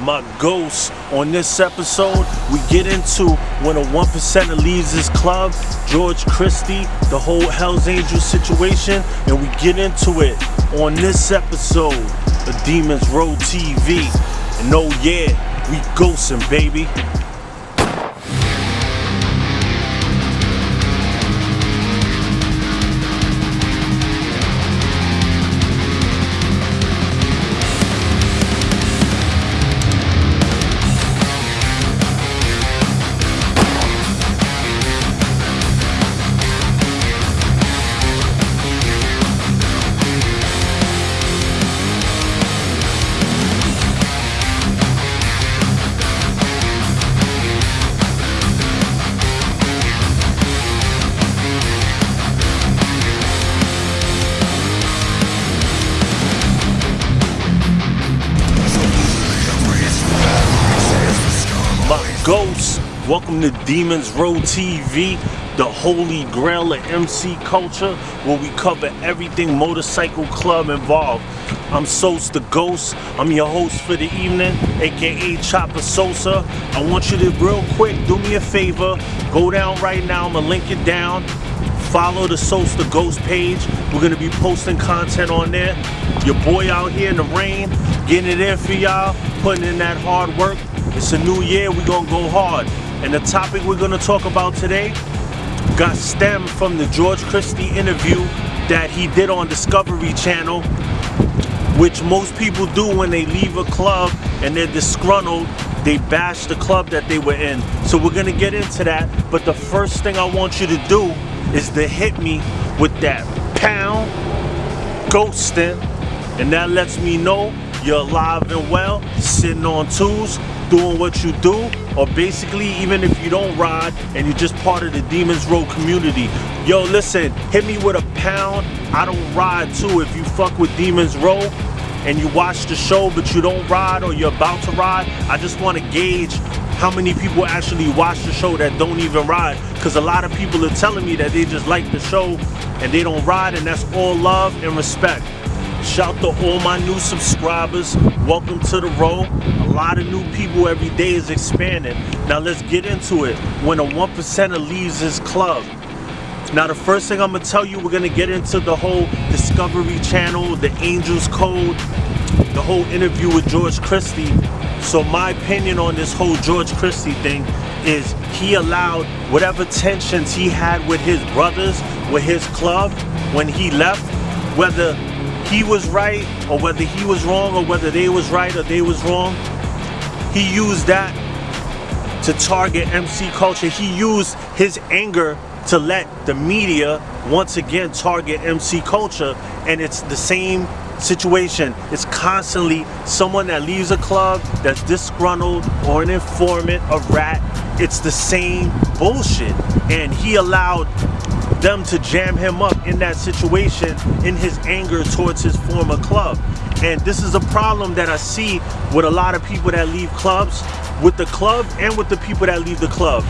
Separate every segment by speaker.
Speaker 1: my ghost. On this episode, we get into when a one percenter leaves his club, George Christie, the whole Hell's Angels situation, and we get into it on this episode of Demons Row TV. And oh yeah, we ghosting, baby. Welcome to Demons Row TV, the holy grail of MC culture, where we cover everything motorcycle club involved. I'm Sos the Ghost. I'm your host for the evening, aka Chopper Sosa. I want you to real quick do me a favor. Go down right now. I'm gonna link it down. Follow the Sos the Ghost page. We're gonna be posting content on there. Your boy out here in the rain, getting it in for y'all, putting in that hard work. It's a new year, we're gonna go hard. And the topic we're gonna talk about today got stemmed from the George Christie interview that he did on Discovery Channel, which most people do when they leave a club and they're disgruntled. They bash the club that they were in. So we're gonna get into that. But the first thing I want you to do is to hit me with that pound ghosting. And that lets me know you're alive and well, sitting on twos, doing what you do, or basically even if you don't ride and you're just part of the Demons Row community. Yo, listen, hit me with a pound. I don't ride too. If you fuck with Demons Row and you watch the show but you don't ride or you're about to ride, I just want to gauge how many people actually watch the show that don't even ride. Because a lot of people are telling me that they just like the show and they don't ride, and that's all love and respect. Shout out to all my new subscribers. Welcome to the row. A lot of new people every day is expanding. Now let's get into it. When a one percenter leaves his club. Now the first thing I'm gonna tell you, we're gonna get into the whole Discovery Channel, the Angels Code, the whole interview with George Christie. So my opinion on this whole George Christie thing is he allowed whatever tensions he had with his brothers, with his club when he left, whether he was right or whether he was wrong or whether they was right or they was wrong, he used that to target MC culture. He used his anger to let the media once again target MC culture and it's the same situation. It's constantly someone that leaves a club that's disgruntled or an informant, a rat. It's the same bullshit. And he allowed them to jam him up in that situation in his anger towards his former club. And this is a problem that I see with a lot of people that leave clubs, with the club and with the people that leave the club.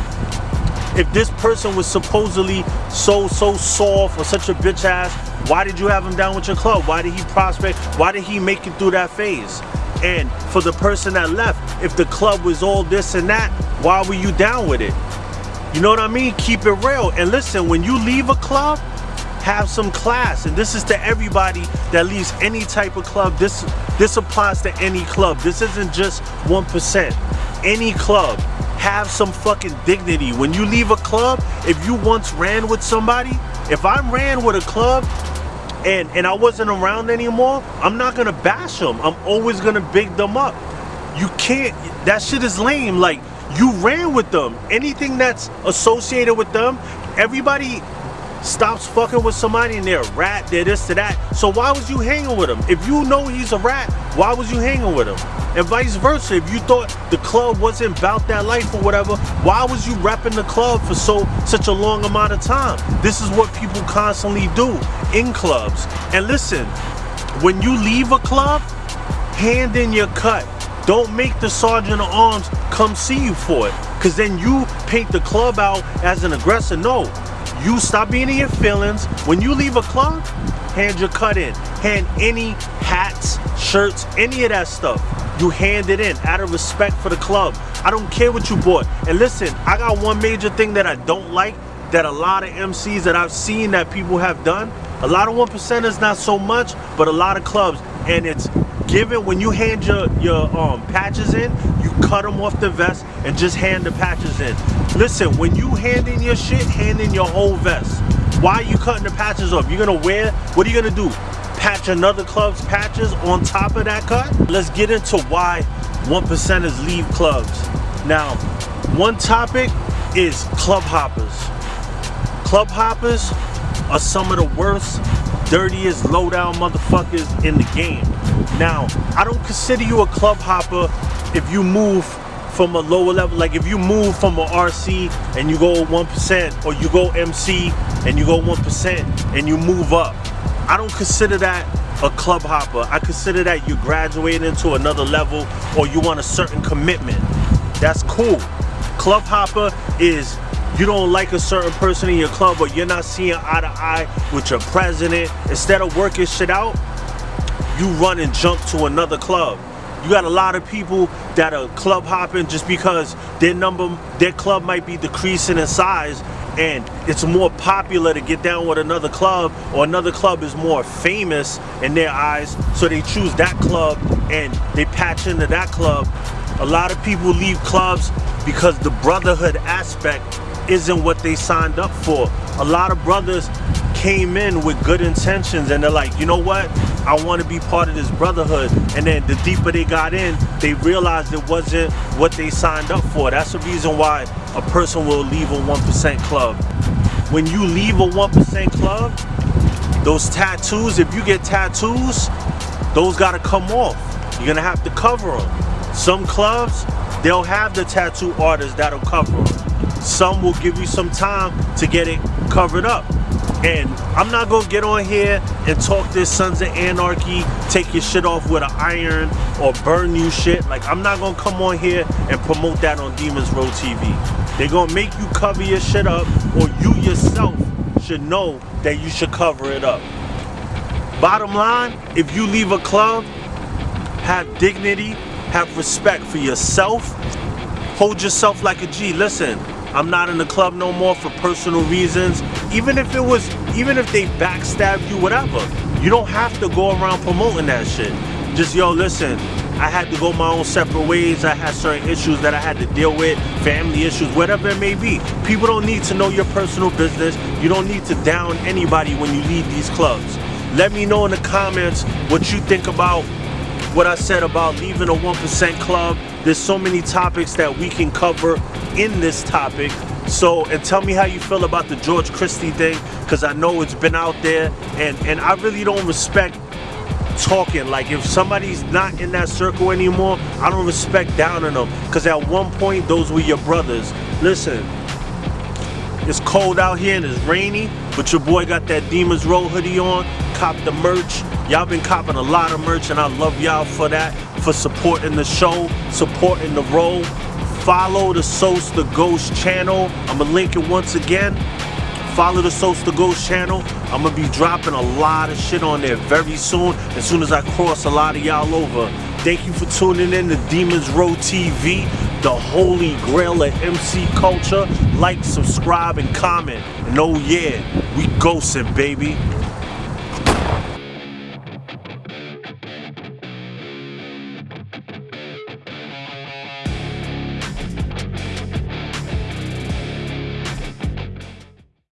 Speaker 1: If this person was supposedly so, so soft or such a bitch ass, why did you have him down with your club? Why did he prospect? Why did he make it through that phase? And for the person that left, if the club was all this and that, why were you down with it? You know what I mean? Keep it real. And listen, when you leave a club, have some class. And this is to everybody that leaves any type of club. This this applies to any club. This isn't just 1%. Any club. Have some fucking dignity. When you leave a club, if you once ran with somebody, if I ran with a club and, and I wasn't around anymore, I'm not gonna bash them. I'm always gonna big them up. You can't, that shit is lame. Like, you ran with them. Anything that's associated with them, everybody stops fucking with somebody and they're a rat, they're this to that. So why was you hanging with him? If you know he's a rat, why was you hanging with him? And vice versa, if you thought the club wasn't about that life or whatever, why was you repping the club for so such a long amount of time? This is what people constantly do in clubs. And listen, when you leave a club, hand in your cut. Don't make the sergeant of arms come see you for it. Cause then you paint the club out as an aggressor. No, You stop being in your feelings. When you leave a club, hand your cut in. Hand any hats, shirts, any of that stuff. You hand it in out of respect for the club. I don't care what you bought. And listen, I got one major thing that I don't like that a lot of MCs that I've seen that people have done. A lot of one percenters, not so much, but a lot of clubs. And it's given when you hand your, your um, patches in, you cut them off the vest and just hand the patches in. Listen, when you hand in your shit, hand in your whole vest. Why are you cutting the patches off? You're gonna wear, what are you gonna do? Patch another club's patches on top of that cut? Let's get into why one percenters leave clubs. Now, one topic is club hoppers. Club hoppers are some of the worst, dirtiest, low-down motherfuckers in the game. Now, I don't consider you a club hopper if you move from a lower level. Like if you move from a RC and you go 1% or you go MC and you go 1% and you move up. I don't consider that a club hopper. I consider that you're graduating into another level or you want a certain commitment. That's cool. Club hopper is you don't like a certain person in your club or you're not seeing eye to eye with your president. Instead of working shit out, you run and jump to another club. You got a lot of people that are club hopping just because their number, their club might be decreasing in size and it's more popular to get down with another club or another club is more famous in their eyes so they choose that club and they patch into that club a lot of people leave clubs because the brotherhood aspect isn't what they signed up for a lot of brothers came in with good intentions and they're like, you know what? I want to be part of this brotherhood. And then the deeper they got in, they realized it wasn't what they signed up for. That's the reason why a person will leave a 1% club. When you leave a 1% club, those tattoos, if you get tattoos, those got to come off. You're going to have to cover them. Some clubs, they'll have the tattoo artists that'll cover them. Some will give you some time to get it covered up. And I'm not gonna get on here and talk this Sons of Anarchy, take your shit off with an iron or burn you shit. Like I'm not gonna come on here and promote that on Demons Row TV. They're gonna make you cover your shit up or you yourself should know that you should cover it up. Bottom line, if you leave a club, have dignity, have respect for yourself, hold yourself like a G. Listen, I'm not in the club no more for personal reasons. Even if it was, even if they backstab you, whatever. You don't have to go around promoting that shit. Just, yo, listen, I had to go my own separate ways. I had certain issues that I had to deal with, family issues, whatever it may be. People don't need to know your personal business. You don't need to down anybody when you leave these clubs. Let me know in the comments what you think about what I said about leaving a 1% club. There's so many topics that we can cover in this topic. So, and tell me how you feel about the George Christie thing, because I know it's been out there, and, and I really don't respect talking. Like, if somebody's not in that circle anymore, I don't respect downing them, because at one point, those were your brothers. Listen, it's cold out here and it's rainy, but your boy got that Demons Row hoodie on, cop the merch. Y'all been copping a lot of merch and I love y'all for that, for supporting the show, supporting the role. Follow the Sos the Ghost channel. I'm gonna link it once again. Follow the Sos the Ghost channel. I'm gonna be dropping a lot of shit on there very soon, as soon as I cross a lot of y'all over. Thank you for tuning in to Demons Row TV, the holy grail of MC culture. Like, subscribe, and comment. And oh yeah, we ghosting, baby.